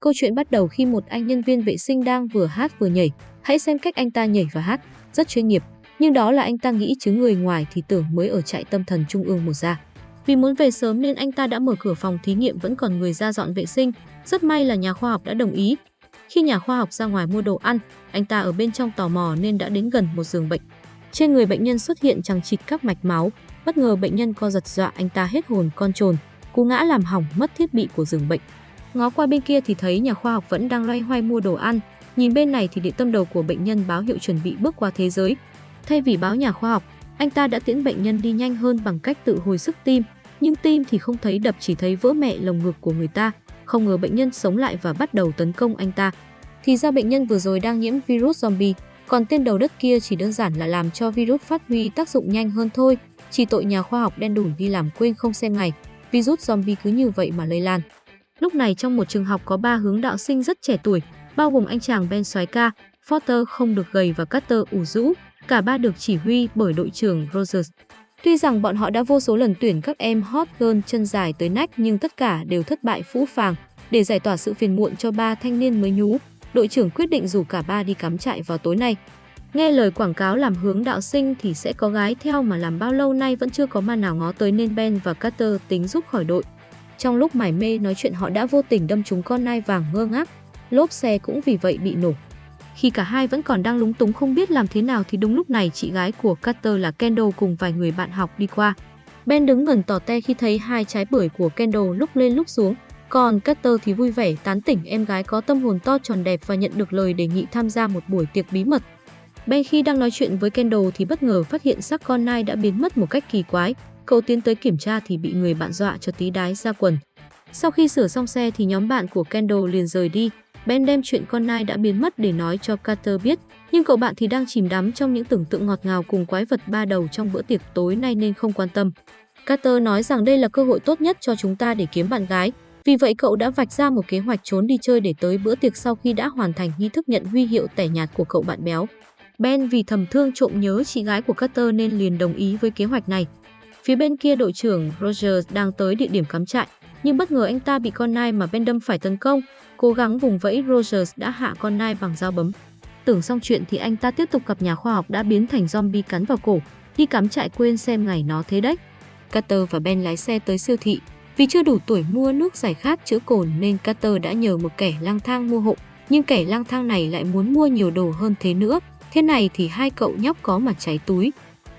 Câu chuyện bắt đầu khi một anh nhân viên vệ sinh đang vừa hát vừa nhảy. Hãy xem cách anh ta nhảy và hát, rất chuyên nghiệp. Nhưng đó là anh ta nghĩ chứ người ngoài thì tưởng mới ở trại tâm thần trung ương một ra. Vì muốn về sớm nên anh ta đã mở cửa phòng thí nghiệm vẫn còn người ra dọn vệ sinh. Rất may là nhà khoa học đã đồng ý. Khi nhà khoa học ra ngoài mua đồ ăn, anh ta ở bên trong tò mò nên đã đến gần một giường bệnh. Trên người bệnh nhân xuất hiện chẳng chịt các mạch máu, bất ngờ bệnh nhân co giật dọa anh ta hết hồn con trồn, cú ngã làm hỏng mất thiết bị của giường bệnh. Ngó qua bên kia thì thấy nhà khoa học vẫn đang loay hoay mua đồ ăn, nhìn bên này thì điện tâm đầu của bệnh nhân báo hiệu chuẩn bị bước qua thế giới. Thay vì báo nhà khoa học, anh ta đã tiễn bệnh nhân đi nhanh hơn bằng cách tự hồi sức tim, nhưng tim thì không thấy đập chỉ thấy vỡ mẹ lồng ngực của người ta. Không ngờ bệnh nhân sống lại và bắt đầu tấn công anh ta. Thì ra bệnh nhân vừa rồi đang nhiễm virus zombie, còn tên đầu đất kia chỉ đơn giản là làm cho virus phát huy tác dụng nhanh hơn thôi. Chỉ tội nhà khoa học đen đủi đi làm quên không xem ngày, virus zombie cứ như vậy mà lây lan. Lúc này trong một trường học có ba hướng đạo sinh rất trẻ tuổi, bao gồm anh chàng Ben soái ca, Foster không được gầy và Carter ủ rũ, cả ba được chỉ huy bởi đội trưởng Rogers. Tuy rằng bọn họ đã vô số lần tuyển các em hot girl chân dài tới nách nhưng tất cả đều thất bại phũ phàng. Để giải tỏa sự phiền muộn cho ba thanh niên mới nhú, đội trưởng quyết định rủ cả ba đi cắm trại vào tối nay. Nghe lời quảng cáo làm hướng đạo sinh thì sẽ có gái theo mà làm bao lâu nay vẫn chưa có ma nào ngó tới nên Ben và Carter tính giúp khỏi đội. Trong lúc mải mê nói chuyện họ đã vô tình đâm trúng con nai vàng ngơ ngác, lốp xe cũng vì vậy bị nổ. Khi cả hai vẫn còn đang lúng túng không biết làm thế nào thì đúng lúc này chị gái của Carter là Kendall cùng vài người bạn học đi qua. Ben đứng gần tỏ te khi thấy hai trái bưởi của Kendall lúc lên lúc xuống, còn Carter thì vui vẻ tán tỉnh em gái có tâm hồn to tròn đẹp và nhận được lời đề nghị tham gia một buổi tiệc bí mật. Ben khi đang nói chuyện với Kendall thì bất ngờ phát hiện xác con nai đã biến mất một cách kỳ quái. Cậu tiến tới kiểm tra thì bị người bạn dọa cho tí đái ra quần. Sau khi sửa xong xe thì nhóm bạn của Kendall liền rời đi. Ben đem chuyện con nai đã biến mất để nói cho Carter biết, nhưng cậu bạn thì đang chìm đắm trong những tưởng tượng ngọt ngào cùng quái vật ba đầu trong bữa tiệc tối nay nên không quan tâm. Carter nói rằng đây là cơ hội tốt nhất cho chúng ta để kiếm bạn gái, vì vậy cậu đã vạch ra một kế hoạch trốn đi chơi để tới bữa tiệc sau khi đã hoàn thành nghi thức nhận huy hiệu tẻ nhạt của cậu bạn béo. Ben vì thầm thương trộm nhớ chị gái của Carter nên liền đồng ý với kế hoạch này. Phía bên kia đội trưởng Rogers đang tới địa điểm cắm trại, nhưng bất ngờ anh ta bị con nai mà Ben đâm phải tấn công. Cố gắng vùng vẫy Rogers đã hạ con nai bằng dao bấm. Tưởng xong chuyện thì anh ta tiếp tục gặp nhà khoa học đã biến thành zombie cắn vào cổ, đi cắm trại quên xem ngày nó thế đấy. Carter và Ben lái xe tới siêu thị. Vì chưa đủ tuổi mua nước giải khát chữa cồn nên Carter đã nhờ một kẻ lang thang mua hộ. Nhưng kẻ lang thang này lại muốn mua nhiều đồ hơn thế nữa. Thế này thì hai cậu nhóc có mặt cháy túi.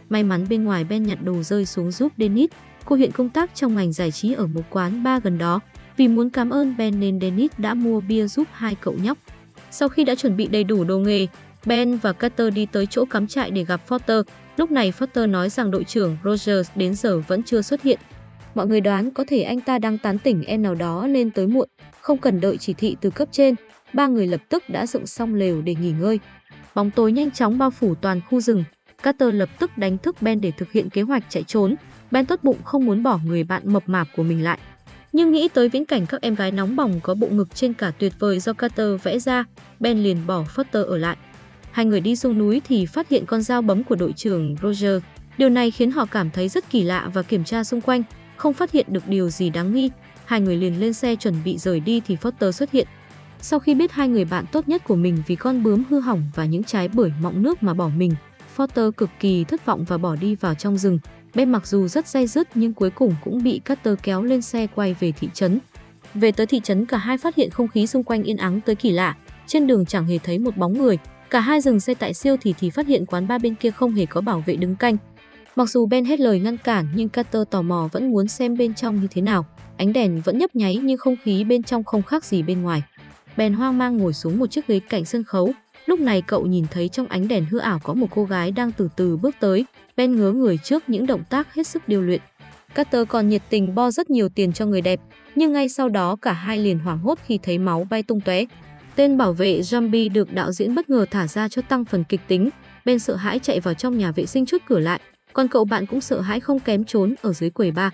May mắn bên ngoài Ben nhặt đồ rơi xuống giúp Dennis. Cô hiện công tác trong ngành giải trí ở một quán bar gần đó. Vì muốn cảm ơn Ben nên Dennis đã mua bia giúp hai cậu nhóc. Sau khi đã chuẩn bị đầy đủ đồ nghề, Ben và Carter đi tới chỗ cắm trại để gặp Foster. Lúc này Foster nói rằng đội trưởng Rogers đến giờ vẫn chưa xuất hiện. Mọi người đoán có thể anh ta đang tán tỉnh em nào đó nên tới muộn, không cần đợi chỉ thị từ cấp trên. Ba người lập tức đã dựng xong lều để nghỉ ngơi. Bóng tối nhanh chóng bao phủ toàn khu rừng. Carter lập tức đánh thức Ben để thực hiện kế hoạch chạy trốn. Ben tốt bụng không muốn bỏ người bạn mập mạp của mình lại. Nhưng nghĩ tới viễn cảnh các em gái nóng bỏng có bộ ngực trên cả tuyệt vời do Carter vẽ ra, Ben liền bỏ Foster ở lại. Hai người đi xuống núi thì phát hiện con dao bấm của đội trưởng Roger. Điều này khiến họ cảm thấy rất kỳ lạ và kiểm tra xung quanh, không phát hiện được điều gì đáng nghi. Hai người liền lên xe chuẩn bị rời đi thì Foster xuất hiện. Sau khi biết hai người bạn tốt nhất của mình vì con bướm hư hỏng và những trái bưởi mọng nước mà bỏ mình, Foster cực kỳ thất vọng và bỏ đi vào trong rừng. Ben mặc dù rất dây dứt nhưng cuối cùng cũng bị Carter kéo lên xe quay về thị trấn. Về tới thị trấn cả hai phát hiện không khí xung quanh yên ắng tới kỳ lạ, trên đường chẳng hề thấy một bóng người. Cả hai dừng xe tại siêu thì thì phát hiện quán ba bên kia không hề có bảo vệ đứng canh. Mặc dù Ben hết lời ngăn cản nhưng Carter tò mò vẫn muốn xem bên trong như thế nào. Ánh đèn vẫn nhấp nháy nhưng không khí bên trong không khác gì bên ngoài. Ben hoang mang ngồi xuống một chiếc ghế cạnh sân khấu. Lúc này cậu nhìn thấy trong ánh đèn hư ảo có một cô gái đang từ từ bước tới. Ben ngớ người trước những động tác hết sức điêu luyện. Carter còn nhiệt tình bo rất nhiều tiền cho người đẹp, nhưng ngay sau đó cả hai liền hoảng hốt khi thấy máu bay tung tóe. Tên bảo vệ zombie được đạo diễn bất ngờ thả ra cho tăng phần kịch tính. Ben sợ hãi chạy vào trong nhà vệ sinh chốt cửa lại, còn cậu bạn cũng sợ hãi không kém trốn ở dưới quầy bar.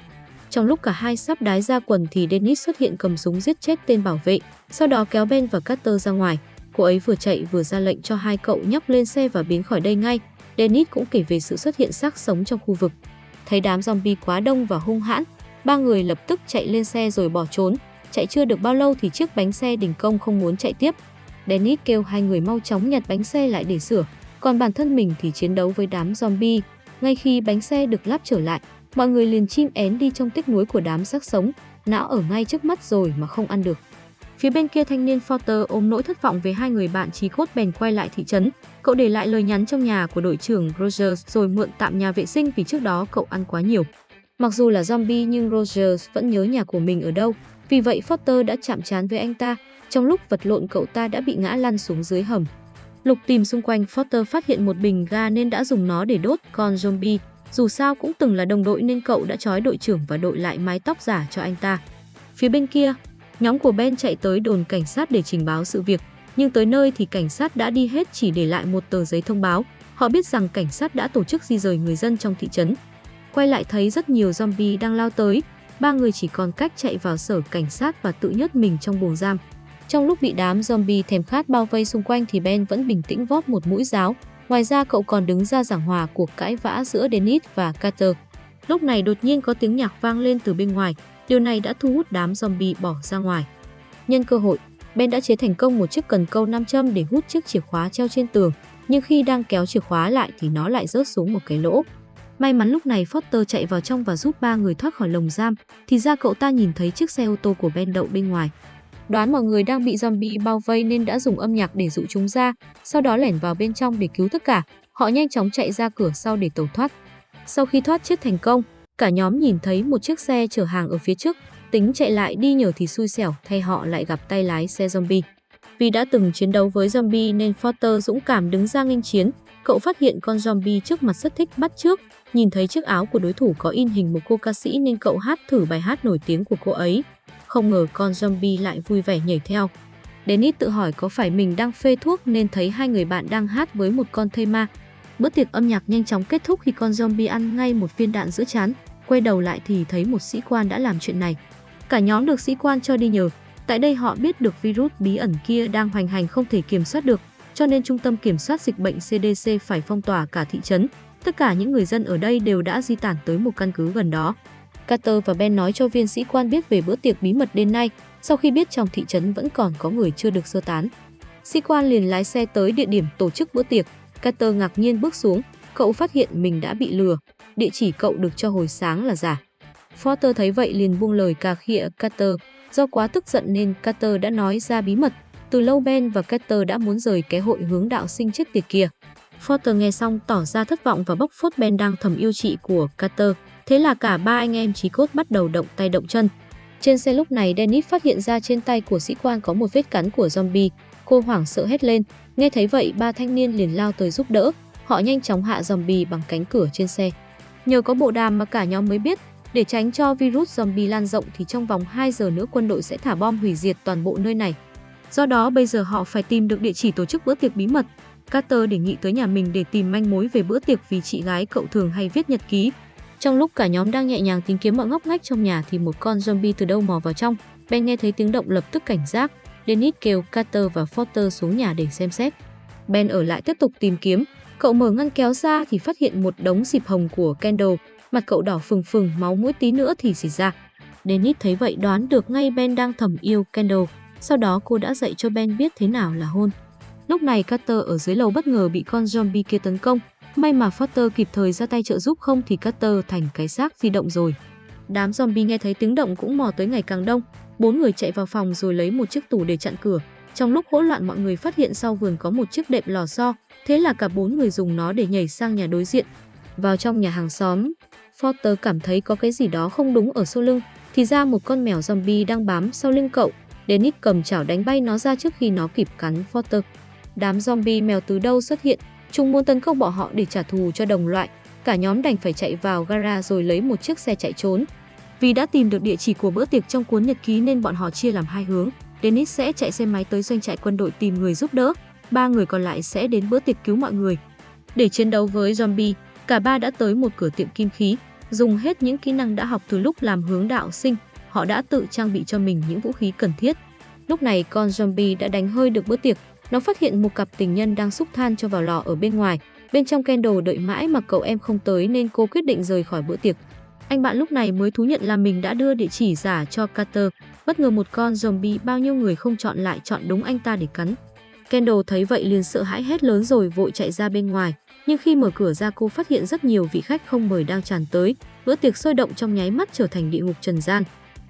Trong lúc cả hai sắp đái ra quần thì Dennis xuất hiện cầm súng giết chết tên bảo vệ, sau đó kéo Ben và Carter ra ngoài. Cô ấy vừa chạy vừa ra lệnh cho hai cậu nhóc lên xe và biến khỏi đây ngay. Dennis cũng kể về sự xuất hiện xác sống trong khu vực. Thấy đám zombie quá đông và hung hãn, ba người lập tức chạy lên xe rồi bỏ trốn. chạy chưa được bao lâu thì chiếc bánh xe đình công không muốn chạy tiếp. Dennis kêu hai người mau chóng nhặt bánh xe lại để sửa, còn bản thân mình thì chiến đấu với đám zombie. Ngay khi bánh xe được lắp trở lại, mọi người liền chim én đi trong tiếc nuối của đám xác sống, não ở ngay trước mắt rồi mà không ăn được. Phía bên kia thanh niên Forter ôm nỗi thất vọng về hai người bạn trí cốt bèn quay lại thị trấn. Cậu để lại lời nhắn trong nhà của đội trưởng Rogers rồi mượn tạm nhà vệ sinh vì trước đó cậu ăn quá nhiều. Mặc dù là zombie nhưng Rogers vẫn nhớ nhà của mình ở đâu. Vì vậy Forter đã chạm trán với anh ta. Trong lúc vật lộn cậu ta đã bị ngã lăn xuống dưới hầm. Lục tìm xung quanh Forter phát hiện một bình ga nên đã dùng nó để đốt con zombie. Dù sao cũng từng là đồng đội nên cậu đã trói đội trưởng và đội lại mái tóc giả cho anh ta. Phía bên kia, Nhóm của Ben chạy tới đồn cảnh sát để trình báo sự việc, nhưng tới nơi thì cảnh sát đã đi hết chỉ để lại một tờ giấy thông báo. Họ biết rằng cảnh sát đã tổ chức di rời người dân trong thị trấn. Quay lại thấy rất nhiều zombie đang lao tới, ba người chỉ còn cách chạy vào sở cảnh sát và tự nhốt mình trong buồng giam. Trong lúc bị đám zombie thèm khát bao vây xung quanh thì Ben vẫn bình tĩnh vót một mũi giáo. Ngoài ra cậu còn đứng ra giảng hòa cuộc cãi vã giữa Dennis và Carter. Lúc này đột nhiên có tiếng nhạc vang lên từ bên ngoài, Điều này đã thu hút đám zombie bỏ ra ngoài. Nhân cơ hội, Ben đã chế thành công một chiếc cần câu nam châm để hút chiếc chìa khóa treo trên tường, nhưng khi đang kéo chìa khóa lại thì nó lại rớt xuống một cái lỗ. May mắn lúc này Foster chạy vào trong và giúp ba người thoát khỏi lồng giam, thì ra cậu ta nhìn thấy chiếc xe ô tô của Ben đậu bên ngoài. Đoán mọi người đang bị zombie bao vây nên đã dùng âm nhạc để dụ chúng ra, sau đó lẻn vào bên trong để cứu tất cả. Họ nhanh chóng chạy ra cửa sau để tẩu thoát. Sau khi thoát chết thành công, Cả nhóm nhìn thấy một chiếc xe chở hàng ở phía trước, tính chạy lại đi nhờ thì xui xẻo thay họ lại gặp tay lái xe zombie. Vì đã từng chiến đấu với zombie nên Porter dũng cảm đứng ra nghênh chiến. Cậu phát hiện con zombie trước mặt rất thích bắt trước, nhìn thấy chiếc áo của đối thủ có in hình một cô ca sĩ nên cậu hát thử bài hát nổi tiếng của cô ấy. Không ngờ con zombie lại vui vẻ nhảy theo. Dennis tự hỏi có phải mình đang phê thuốc nên thấy hai người bạn đang hát với một con thây ma. Bữa tiệc âm nhạc nhanh chóng kết thúc khi con zombie ăn ngay một viên đạn giữa chán. Quay đầu lại thì thấy một sĩ quan đã làm chuyện này. Cả nhóm được sĩ quan cho đi nhờ. Tại đây họ biết được virus bí ẩn kia đang hoành hành không thể kiểm soát được, cho nên Trung tâm Kiểm soát Dịch bệnh CDC phải phong tỏa cả thị trấn. Tất cả những người dân ở đây đều đã di tản tới một căn cứ gần đó. Carter và Ben nói cho viên sĩ quan biết về bữa tiệc bí mật đêm nay, sau khi biết trong thị trấn vẫn còn có người chưa được sơ tán. Sĩ quan liền lái xe tới địa điểm tổ chức bữa tiệc. Carter ngạc nhiên bước xuống, cậu phát hiện mình đã bị lừa địa chỉ cậu được cho hồi sáng là giả. Porter thấy vậy liền buông lời cà khịa Carter. Do quá tức giận nên Carter đã nói ra bí mật. Từ lâu Ben và Carter đã muốn rời cái hội hướng đạo sinh chết tiệt kia. Porter nghe xong tỏ ra thất vọng và bóc phốt Ben đang thầm yêu chị của Carter. Thế là cả ba anh em trí cốt bắt đầu động tay động chân. Trên xe lúc này Dennis phát hiện ra trên tay của sĩ quan có một vết cắn của zombie. Cô hoảng sợ hét lên. Nghe thấy vậy ba thanh niên liền lao tới giúp đỡ. Họ nhanh chóng hạ zombie bằng cánh cửa trên xe. Nhờ có bộ đàm mà cả nhóm mới biết, để tránh cho virus zombie lan rộng thì trong vòng 2 giờ nữa quân đội sẽ thả bom hủy diệt toàn bộ nơi này. Do đó bây giờ họ phải tìm được địa chỉ tổ chức bữa tiệc bí mật. Carter đề nghị tới nhà mình để tìm manh mối về bữa tiệc vì chị gái cậu thường hay viết nhật ký. Trong lúc cả nhóm đang nhẹ nhàng tìm kiếm mọi ngóc ngách trong nhà thì một con zombie từ đâu mò vào trong. Ben nghe thấy tiếng động lập tức cảnh giác. Dennis kêu Carter và Porter xuống nhà để xem xét. Ben ở lại tiếp tục tìm kiếm, Cậu mở ngăn kéo ra thì phát hiện một đống xịp hồng của Kendall, mặt cậu đỏ phừng phừng, máu mũi tí nữa thì xịt ra. Dennis thấy vậy đoán được ngay Ben đang thầm yêu Kendall, sau đó cô đã dạy cho Ben biết thế nào là hôn. Lúc này Carter ở dưới lầu bất ngờ bị con zombie kia tấn công, may mà Foster kịp thời ra tay trợ giúp không thì Carter thành cái xác di động rồi. Đám zombie nghe thấy tiếng động cũng mò tới ngày càng đông, bốn người chạy vào phòng rồi lấy một chiếc tủ để chặn cửa. Trong lúc hỗn loạn mọi người phát hiện sau vườn có một chiếc đệm lò xo, Thế là cả bốn người dùng nó để nhảy sang nhà đối diện. Vào trong nhà hàng xóm, foster cảm thấy có cái gì đó không đúng ở sau lưng. Thì ra một con mèo zombie đang bám sau lưng cậu. Dennis cầm chảo đánh bay nó ra trước khi nó kịp cắn foster. Đám zombie mèo từ đâu xuất hiện, chúng muốn tấn công bọn họ để trả thù cho đồng loại. Cả nhóm đành phải chạy vào gara rồi lấy một chiếc xe chạy trốn. Vì đã tìm được địa chỉ của bữa tiệc trong cuốn nhật ký nên bọn họ chia làm hai hướng. Dennis sẽ chạy xe máy tới doanh trại quân đội tìm người giúp đỡ, ba người còn lại sẽ đến bữa tiệc cứu mọi người. Để chiến đấu với zombie, cả ba đã tới một cửa tiệm kim khí, dùng hết những kỹ năng đã học từ lúc làm hướng đạo sinh, họ đã tự trang bị cho mình những vũ khí cần thiết. Lúc này con zombie đã đánh hơi được bữa tiệc, nó phát hiện một cặp tình nhân đang xúc than cho vào lò ở bên ngoài. Bên trong Kendall đợi mãi mà cậu em không tới nên cô quyết định rời khỏi bữa tiệc. Anh bạn lúc này mới thú nhận là mình đã đưa địa chỉ giả cho Carter. Bất ngờ một con zombie bao nhiêu người không chọn lại chọn đúng anh ta để cắn. Kendall thấy vậy liền sợ hãi hét lớn rồi vội chạy ra bên ngoài. Nhưng khi mở cửa ra cô phát hiện rất nhiều vị khách không mời đang tràn tới. Bữa tiệc sôi động trong nháy mắt trở thành địa ngục trần gian.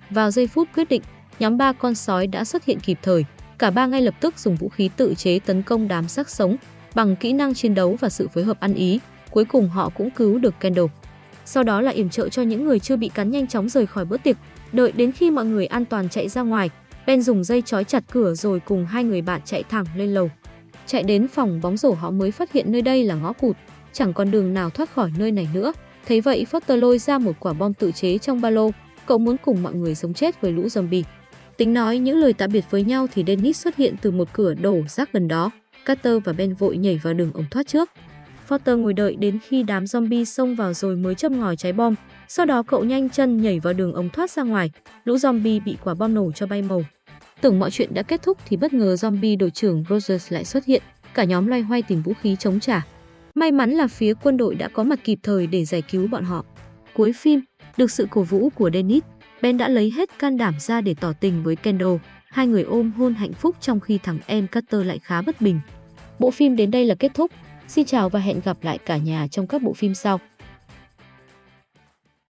Vào giây phút quyết định, nhóm ba con sói đã xuất hiện kịp thời. Cả ba ngay lập tức dùng vũ khí tự chế tấn công đám xác sống. Bằng kỹ năng chiến đấu và sự phối hợp ăn ý, cuối cùng họ cũng cứu được Kendall. Sau đó là yểm trợ cho những người chưa bị cắn nhanh chóng rời khỏi bữa tiệc. Đợi đến khi mọi người an toàn chạy ra ngoài, Ben dùng dây trói chặt cửa rồi cùng hai người bạn chạy thẳng lên lầu. Chạy đến phòng bóng rổ họ mới phát hiện nơi đây là ngõ cụt, chẳng còn đường nào thoát khỏi nơi này nữa. Thấy vậy Foster lôi ra một quả bom tự chế trong ba lô, cậu muốn cùng mọi người sống chết với lũ zombie. Tính nói những lời tạm biệt với nhau thì Dennis xuất hiện từ một cửa đổ rác gần đó. Carter và Ben vội nhảy vào đường ống thoát trước. Foster ngồi đợi đến khi đám zombie xông vào rồi mới châm ngòi cháy bom. Sau đó cậu nhanh chân nhảy vào đường ống thoát ra ngoài. Lũ zombie bị quả bom nổ cho bay màu. Tưởng mọi chuyện đã kết thúc thì bất ngờ zombie đội trưởng Rogers lại xuất hiện. Cả nhóm loay hoay tìm vũ khí chống trả. May mắn là phía quân đội đã có mặt kịp thời để giải cứu bọn họ. Cuối phim, được sự cổ vũ của Dennis, Ben đã lấy hết can đảm ra để tỏ tình với Kendall. Hai người ôm hôn hạnh phúc trong khi thằng em Carter lại khá bất bình. Bộ phim đến đây là kết thúc. Xin chào và hẹn gặp lại cả nhà trong các bộ phim sau.